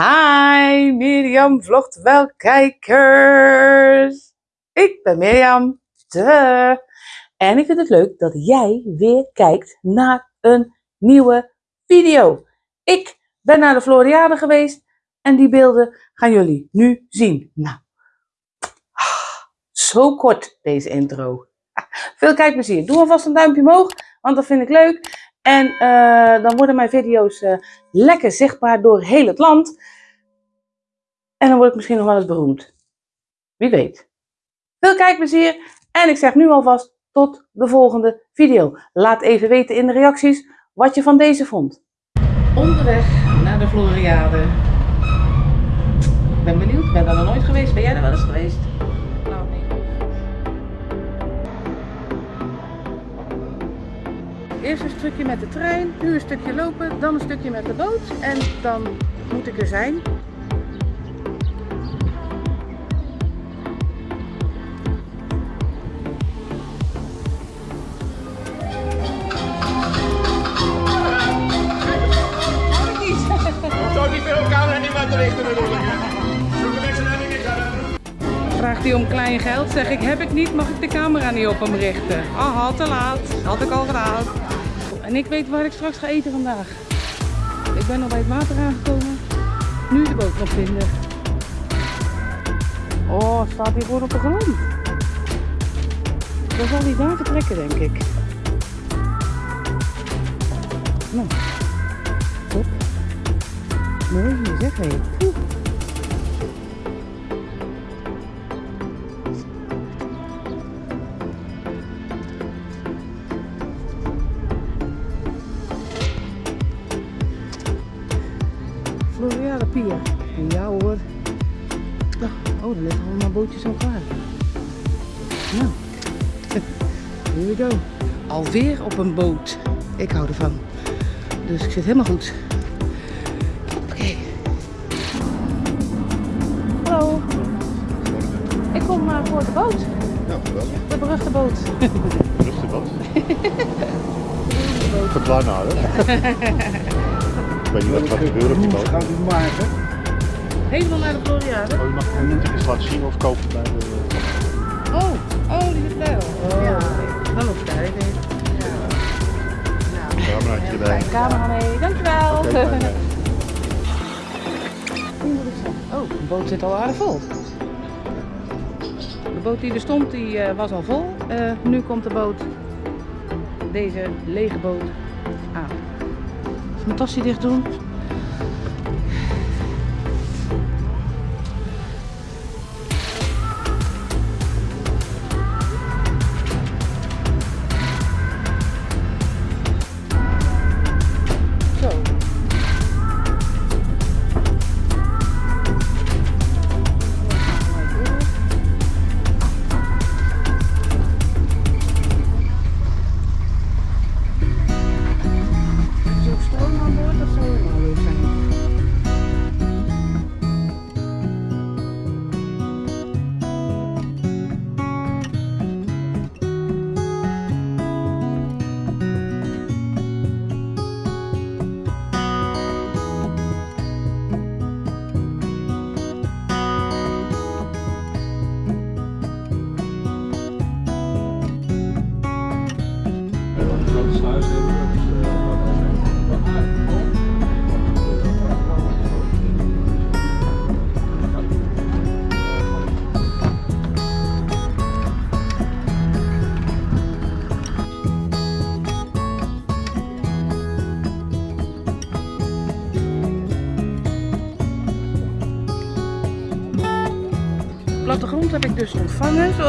Hi, Mirjam vlogt wel kijkers. Ik ben Mirjam. De. En ik vind het leuk dat jij weer kijkt naar een nieuwe video. Ik ben naar de Floriade geweest en die beelden gaan jullie nu zien. Nou, zo kort deze intro. Veel kijkplezier. Doe alvast een duimpje omhoog, want dat vind ik leuk. En uh, dan worden mijn video's uh, lekker zichtbaar door heel het land. En dan word ik misschien nog wel eens beroemd. Wie weet. Veel kijkplezier. En ik zeg nu alvast tot de volgende video. Laat even weten in de reacties wat je van deze vond. Onderweg naar de Floriade. Ik ben benieuwd. Ik ben daar nog nooit geweest. Ben jij er wel eens geweest? Eerst een stukje met de trein, nu een stukje lopen, dan een stukje met de boot en dan moet ik er zijn. Vraagt hij om klein geld, zeg ik heb ik niet, mag ik de camera niet op hem richten? Aha, te laat. Had ik al gedaan. En ik weet waar ik straks ga eten vandaag. Ik ben al bij het water aangekomen. Nu de boot nog vinden. Oh, staat hier gewoon op de grond. Dan zal hij daar vertrekken, denk ik. Nou, top. Mooi zeg. Bootjes al klaar. Nou, here we go. Alweer op een boot. Ik hou ervan. Dus ik zit helemaal goed. Oké. Hallo. Ik kom uh, voor de boot. Nou, geweldig. De beruchte boot. Beruchte boot. Verklaar nou, hè? Ik weet niet wat er gaat gebeuren op die boot. Gaat u maken? Helemaal naar de Floriade? Oh, je mag je moet eens laten zien of kopen bij de... Oh, oh, die is blij Oh, ja. Dan hoef daar even. Ja. Nou, erbij. Een camera mee, dankjewel. Okay, oh, de boot zit al aardig vol. De boot die er stond, die uh, was al vol. Uh, nu komt de boot, deze lege boot, aan. Tasje dicht doen.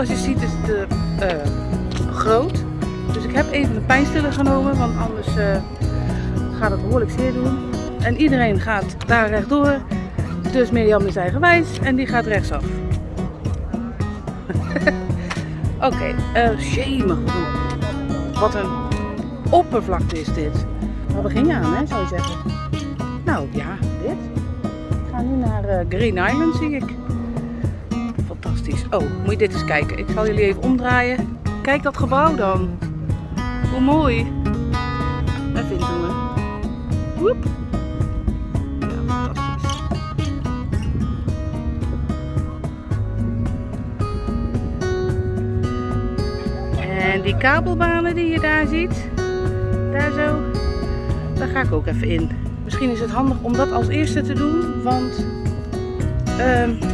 Zoals je ziet is het uh, groot. Dus ik heb even een pijnstiller genomen, want anders uh, gaat het behoorlijk zeer doen. En iedereen gaat daar rechtdoor. Dus Mirjam is eigenwijs en die gaat rechtsaf. Oké, okay, uh, shame. Wat een oppervlakte is dit. Waar begin je aan, hè, zou je zeggen? Nou ja, dit. Ik ga nu naar Green Island, zie ik. Oh, moet je dit eens kijken. Ik zal jullie even omdraaien. Kijk dat gebouw dan. Hoe mooi. Even inzoomen. Woep. Ja. En die kabelbanen die je daar ziet, daar zo, daar ga ik ook even in. Misschien is het handig om dat als eerste te doen, want uh,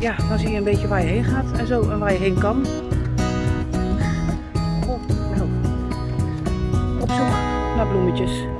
ja, dan zie je een beetje waar je heen gaat en zo en waar je heen kan. Oh, nou. Op zoek naar bloemetjes.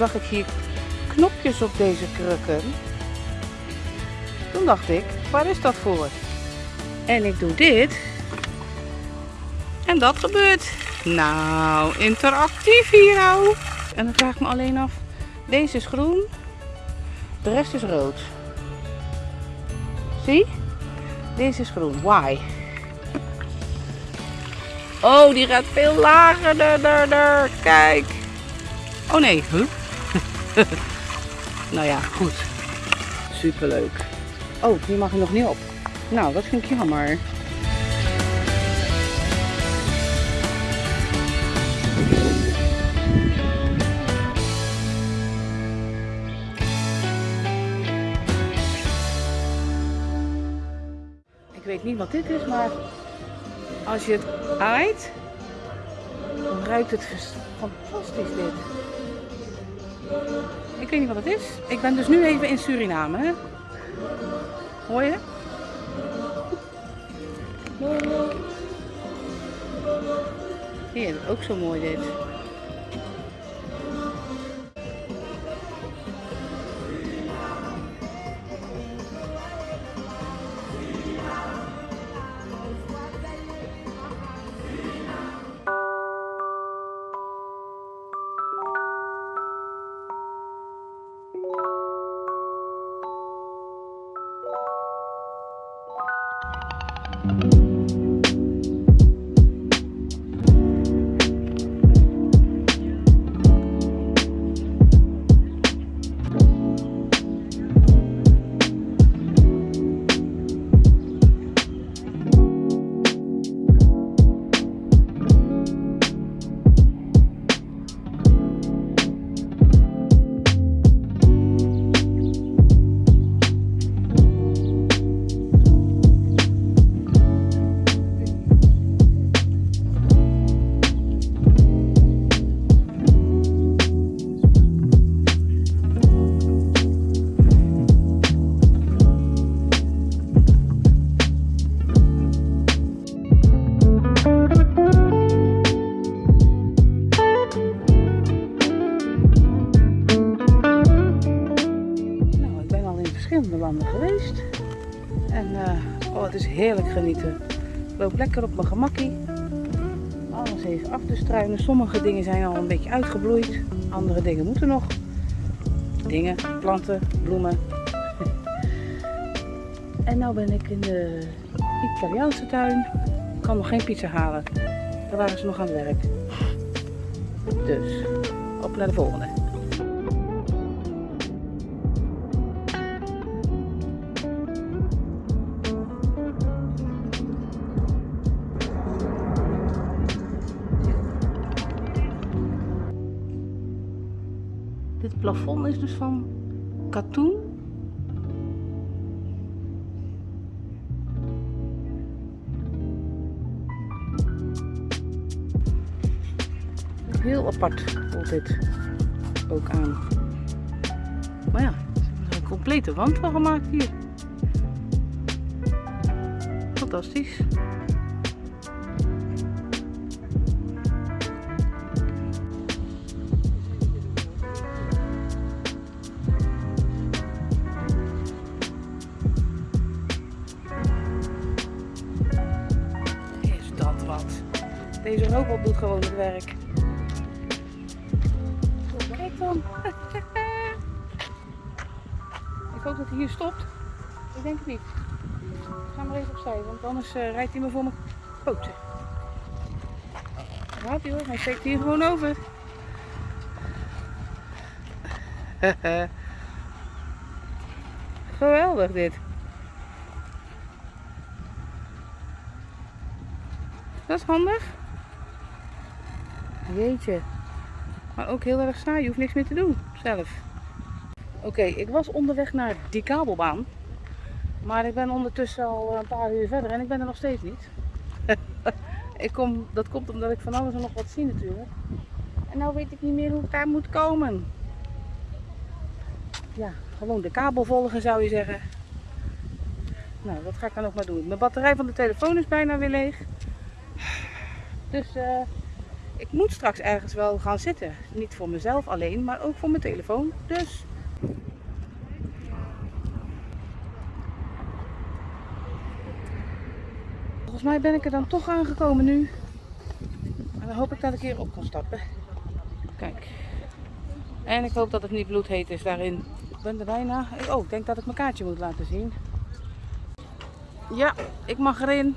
Zag ik hier knopjes op deze krukken. Toen dacht ik, waar is dat voor? En ik doe dit. En dat gebeurt. Nou, interactief hier nou. En dan vraag ik me alleen af, deze is groen, de rest is rood. Zie? Deze is groen. Why? Oh, die gaat veel lager. Kijk. Oh nee? nou ja, goed. Superleuk. Oh, die mag er nog niet op. Nou, dat vind ik jammer. Ik weet niet wat dit is, maar als je het aait, dan ruikt het fantastisch dit. Ik weet niet wat het is. Ik ben dus nu even in Suriname. Hè? Hoor je? Hier, ook zo mooi dit. Genieten. Ik loop lekker op mijn gemakkie. Alles even af te struinen. Sommige dingen zijn al een beetje uitgebloeid. Andere dingen moeten nog. Dingen, planten, bloemen. en nu ben ik in de Italiaanse tuin. Ik kan nog geen pizza halen. Daar waren ze nog aan het werk. Dus, op naar de volgende. Plafond is dus van katoen. Heel apart voelt dit. ook aan. Maar ja, ze er een complete wand van gemaakt hier. Fantastisch. Deze robot doet gewoon het werk. Kijk dan. Ik hoop dat hij hier stopt. Ik denk het niet. Ik ga maar even opzij, want anders eh, rijdt hij me voor mijn poten. Daar gaat hij hoor, hij steekt hier gewoon over. Geweldig dit. Dat is handig. Jeetje. Maar ook heel erg saai. Je hoeft niks meer te doen zelf. Oké, ik was onderweg naar die kabelbaan. Maar ik ben ondertussen al een paar uur verder en ik ben er nog steeds niet. ik kom, dat komt omdat ik van alles en nog wat zie natuurlijk. En nou weet ik niet meer hoe ik daar moet komen. Ja, gewoon de kabel volgen zou je zeggen. Nou, dat ga ik dan nog maar doen. Mijn batterij van de telefoon is bijna weer leeg. Dus eh, ik moet straks ergens wel gaan zitten. Niet voor mezelf alleen, maar ook voor mijn telefoon. Dus. Volgens mij ben ik er dan toch aangekomen nu. En dan hoop ik dat ik hier op kan stappen. Kijk. En ik hoop dat het niet bloedheet is daarin. Ik ben er bijna. Oh, ik denk dat ik mijn kaartje moet laten zien. Ja, ik mag erin.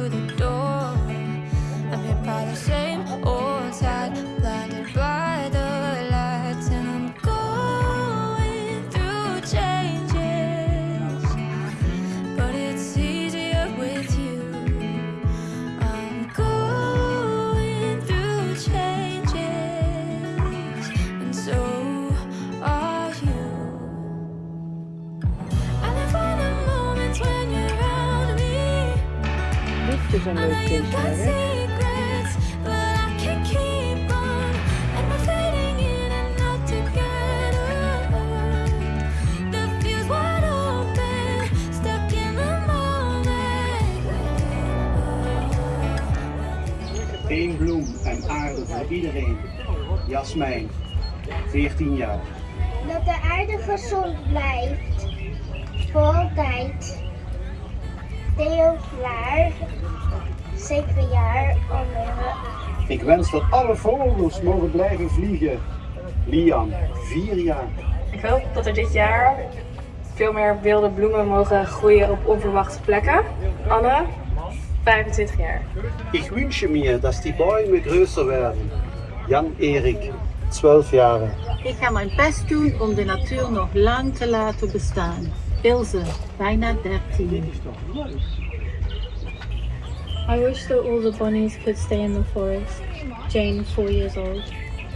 open, stuck in the moment. Eén bloem en aarde voor iedereen. Jasmijn, 14 jaar. Dat de aarde gezond blijft. Voor altijd. Theo Vlaar. 7 jaar. Andere. Ik wens dat alle vogels mogen blijven vliegen. Lian, 4 jaar. Ik hoop dat er dit jaar veel meer wilde bloemen mogen groeien op onverwachte plekken. Anne, 25 jaar. Ich wünsche mir, dass die Bäume größer werden. Jan-Erik, 12 jaar. Ik ga mijn best doen om de natuur nog lang te laten bestaan. Ilse, bijna 13. I wish that all the bunnies could stay in the forest. Jane, 4 years old.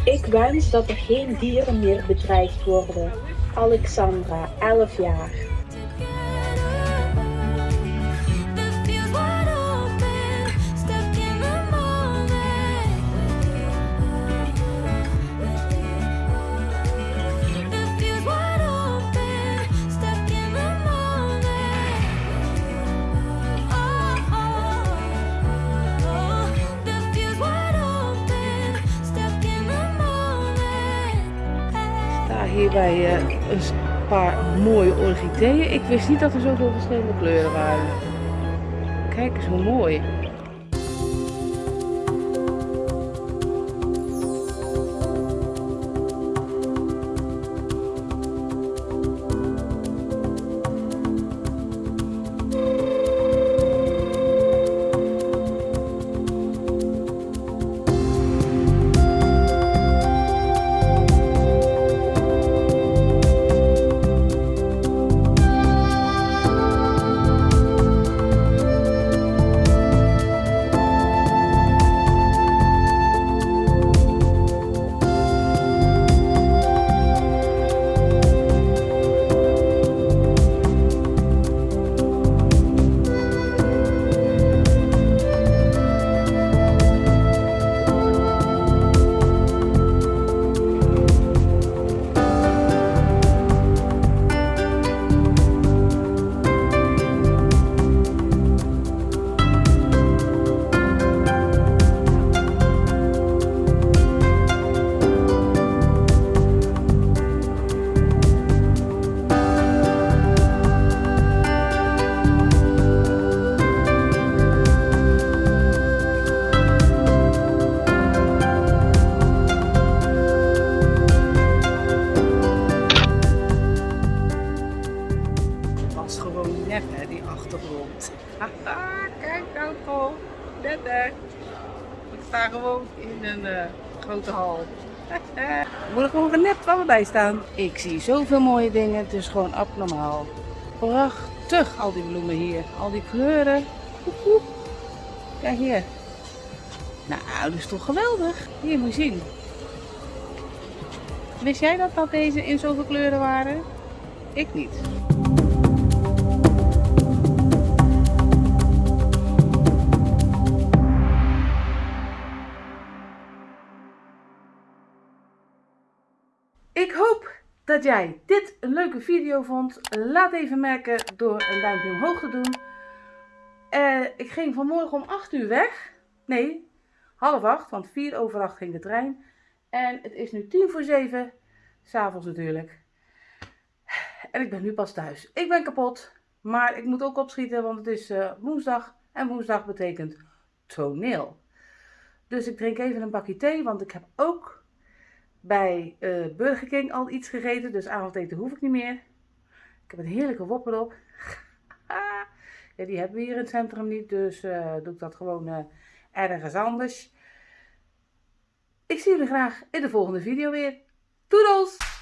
Ik wens dat er geen dieren meer bedreigd worden. Alexandra, 11 jaar. Sta hier bij eh, een paar mooie orchideeën. Ik wist niet dat er zoveel verschillende kleuren waren. Kijk eens hoe mooi. 30. Ik sta gewoon in een eh, grote hal. Ik word er gewoon genept van me bij staan. Ik zie zoveel mooie dingen, het is gewoon abnormaal. Prachtig, al die bloemen hier. Al die kleuren. Kijk hier. Nou, dat is toch geweldig. Hier moet je zien. Wist jij dat, dat deze in zoveel kleuren waren? Ik niet. Ik hoop dat jij dit een leuke video vond. Laat even merken door een duimpje omhoog te doen. Eh, ik ging vanmorgen om 8 uur weg. Nee, half 8, want 4 over 8 ging de trein. En het is nu 10 voor 7, s'avonds natuurlijk. En ik ben nu pas thuis. Ik ben kapot, maar ik moet ook opschieten, want het is eh, woensdag. En woensdag betekent toneel. Dus ik drink even een bakje thee, want ik heb ook bij eh, Burger King al iets gegeten. Dus avondeten hoef ik niet meer. Ik heb een heerlijke wopper op. ja, die hebben we hier in het centrum niet, dus eh, doe ik dat gewoon eh, ergens anders. Ik zie jullie graag in de volgende video weer. Doedels!